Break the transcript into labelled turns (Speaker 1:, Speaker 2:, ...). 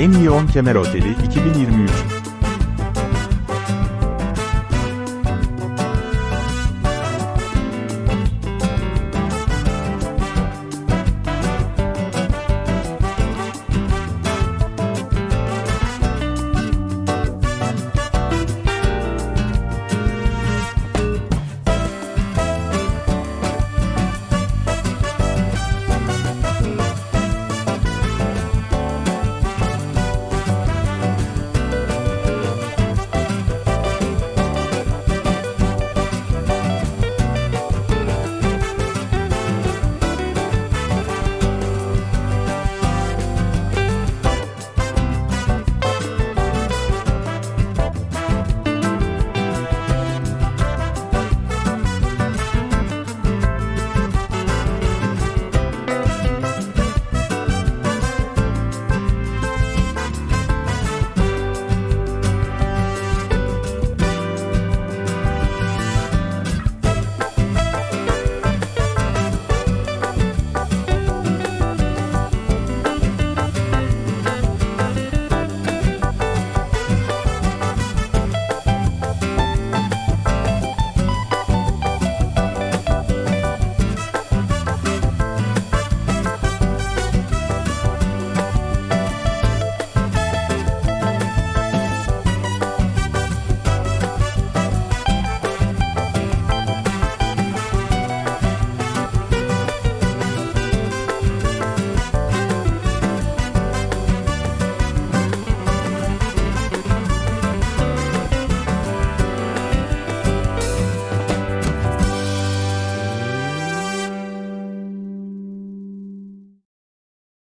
Speaker 1: En iyi 10 kemer oteli 2023